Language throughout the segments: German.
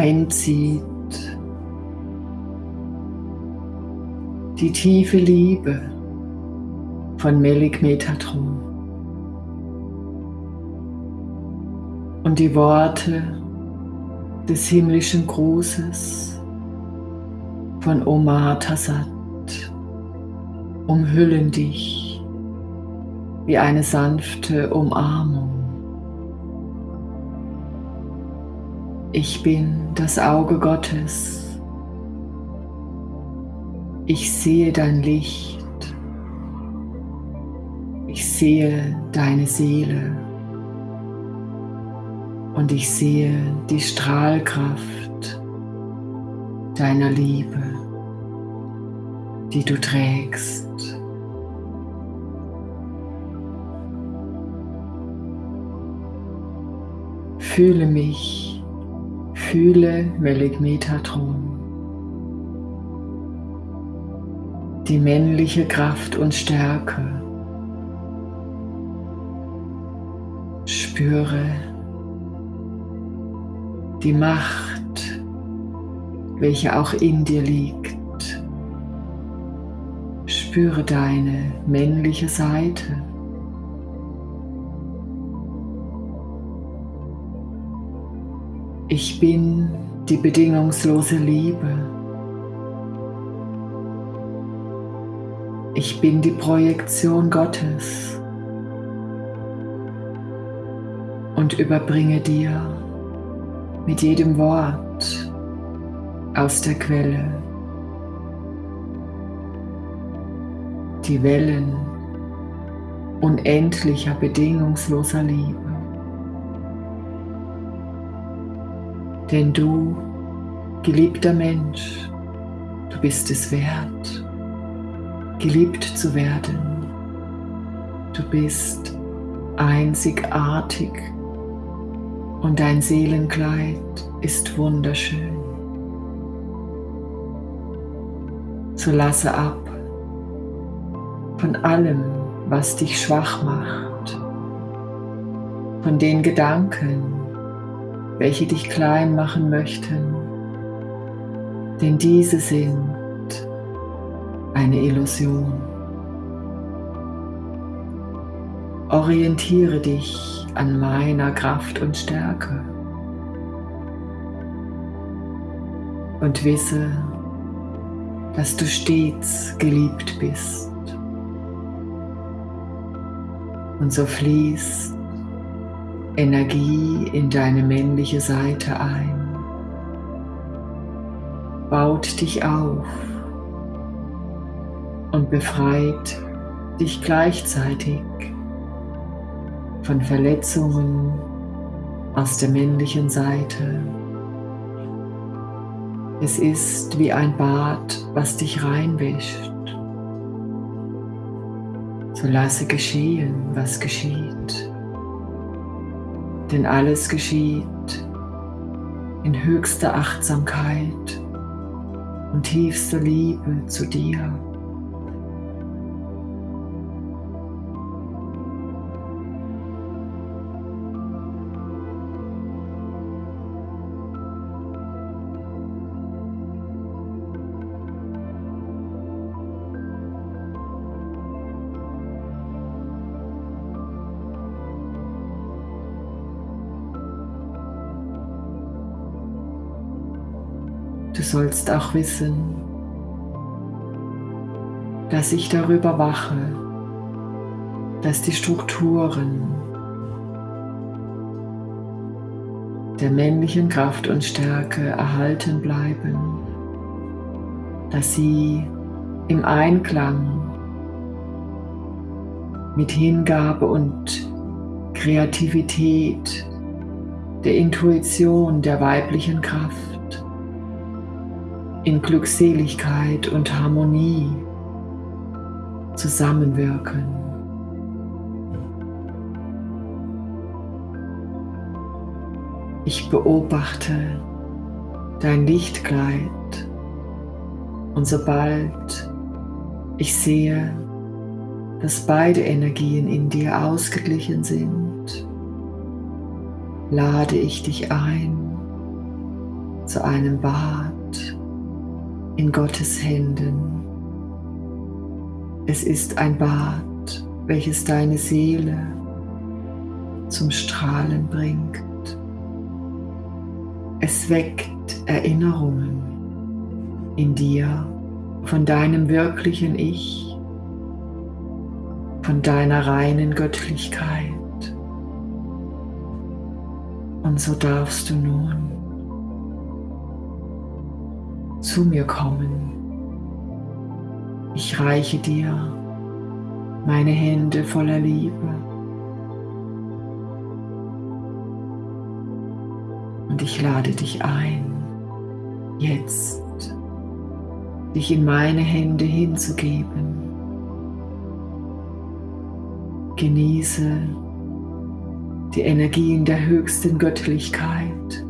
einzieht die tiefe Liebe von Melik Metatron und die Worte des himmlischen Grußes von Omar Tassat umhüllen dich wie eine sanfte Umarmung. Ich bin das Auge Gottes. Ich sehe dein Licht. Ich sehe deine Seele. Und ich sehe die Strahlkraft deiner Liebe, die du trägst. Fühle mich, fühle Meligmetatron. Die männliche Kraft und Stärke. Spüre die Macht, welche auch in dir liegt. Spüre deine männliche Seite. Ich bin die bedingungslose Liebe. Ich bin die Projektion Gottes und überbringe dir mit jedem Wort aus der Quelle die Wellen unendlicher bedingungsloser Liebe. Denn du, geliebter Mensch, du bist es wert, geliebt zu werden. Du bist einzigartig und dein Seelenkleid ist wunderschön. So lasse ab von allem, was dich schwach macht, von den Gedanken, welche dich klein machen möchten, denn diese sind eine Illusion. Orientiere dich an meiner Kraft und Stärke und wisse, dass du stets geliebt bist. Und so fließt Energie in deine männliche Seite ein, baut dich auf und befreit dich gleichzeitig von Verletzungen aus der männlichen Seite. Es ist wie ein Bad, was dich reinwäscht. So lasse geschehen, was geschieht. Denn alles geschieht in höchster Achtsamkeit und tiefster Liebe zu dir. Sollst auch wissen, dass ich darüber wache, dass die Strukturen der männlichen Kraft und Stärke erhalten bleiben, dass sie im Einklang mit Hingabe und Kreativität, der Intuition der weiblichen Kraft in Glückseligkeit und Harmonie zusammenwirken. Ich beobachte dein Lichtkleid und sobald ich sehe, dass beide Energien in dir ausgeglichen sind, lade ich dich ein, zu einem Bad in Gottes Händen. Es ist ein Bad, welches deine Seele zum Strahlen bringt. Es weckt Erinnerungen in dir von deinem wirklichen Ich, von deiner reinen Göttlichkeit. Und so darfst du nun zu mir kommen. Ich reiche dir meine Hände voller Liebe. Und ich lade dich ein, jetzt dich in meine Hände hinzugeben. Genieße die Energien der höchsten Göttlichkeit,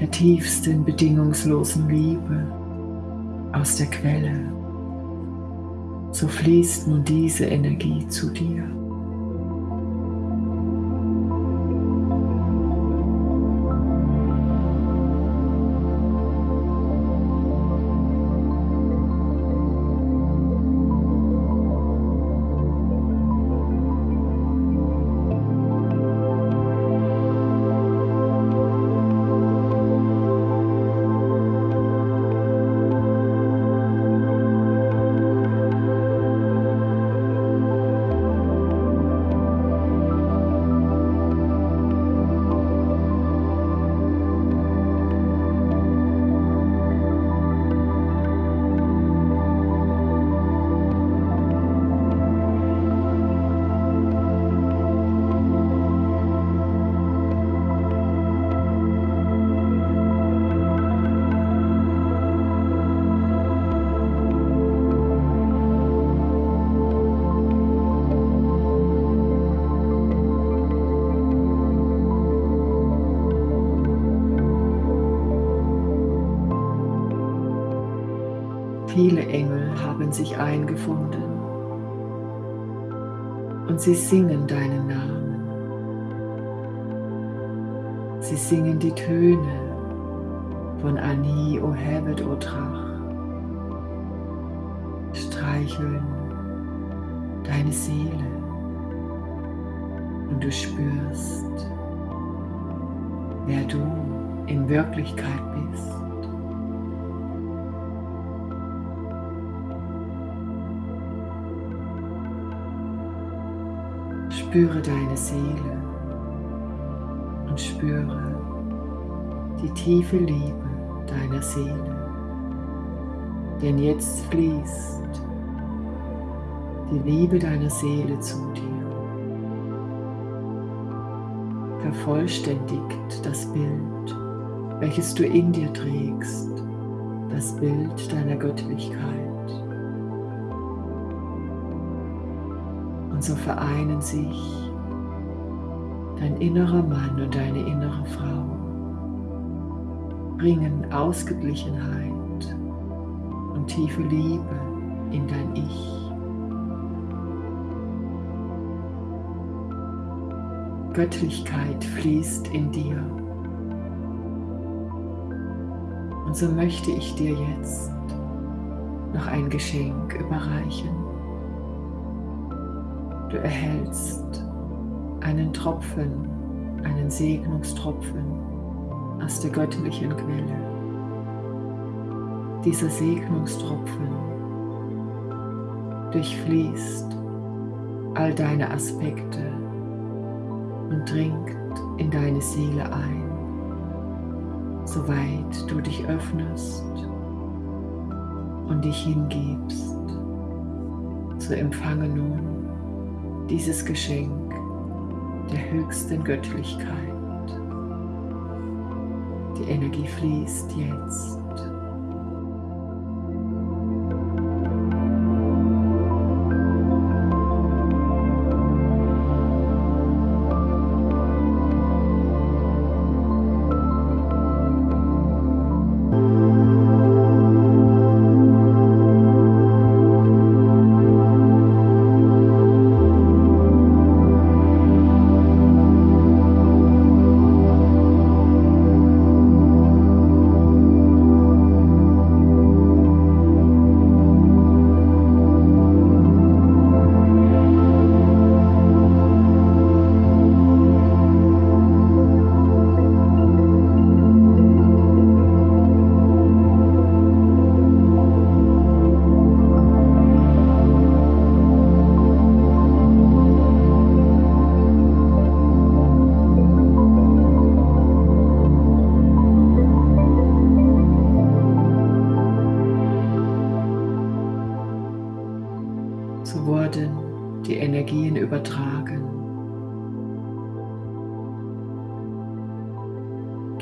der tiefsten bedingungslosen Liebe aus der Quelle. So fließt nun diese Energie zu dir. Viele Engel haben sich eingefunden und sie singen deinen Namen. Sie singen die Töne von Ani, O Hevet, O Trach, streicheln deine Seele und du spürst, wer du in Wirklichkeit bist. Spüre deine Seele und spüre die tiefe Liebe deiner Seele. Denn jetzt fließt die Liebe deiner Seele zu dir. Vervollständigt das Bild, welches du in dir trägst, das Bild deiner Göttlichkeit. Und so vereinen sich dein innerer Mann und deine innere Frau, bringen Ausgeglichenheit und tiefe Liebe in dein Ich. Göttlichkeit fließt in dir. Und so möchte ich dir jetzt noch ein Geschenk überreichen. Du erhältst einen Tropfen, einen Segnungstropfen aus der göttlichen Quelle. Dieser Segnungstropfen durchfließt all deine Aspekte und dringt in deine Seele ein, soweit du dich öffnest und dich hingibst. So empfange nun dieses Geschenk der höchsten Göttlichkeit. Die Energie fließt jetzt.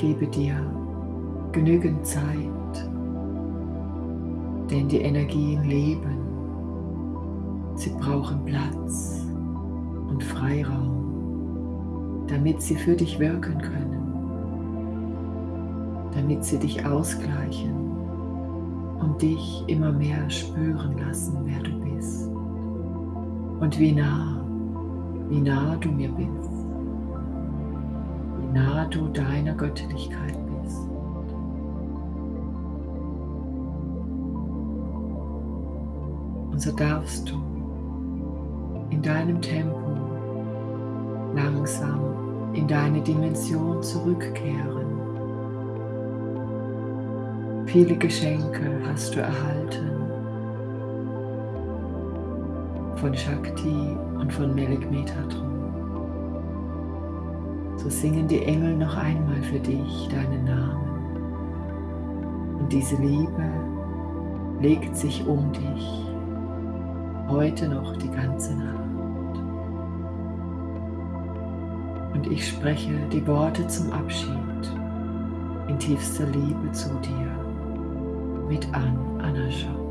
Gebe dir genügend Zeit, denn die Energien leben. Sie brauchen Platz und Freiraum, damit sie für dich wirken können, damit sie dich ausgleichen und dich immer mehr spüren lassen, wer du bist und wie nah, wie nah du mir bist, nah du deiner Göttlichkeit bist. Und so darfst du in deinem Tempo langsam in deine Dimension zurückkehren. Viele Geschenke hast du erhalten von Shakti und von Melik Metatron. So singen die Engel noch einmal für dich deinen Namen. Und diese Liebe legt sich um dich heute noch die ganze Nacht. Und ich spreche die Worte zum Abschied in tiefster Liebe zu dir mit An Anascha.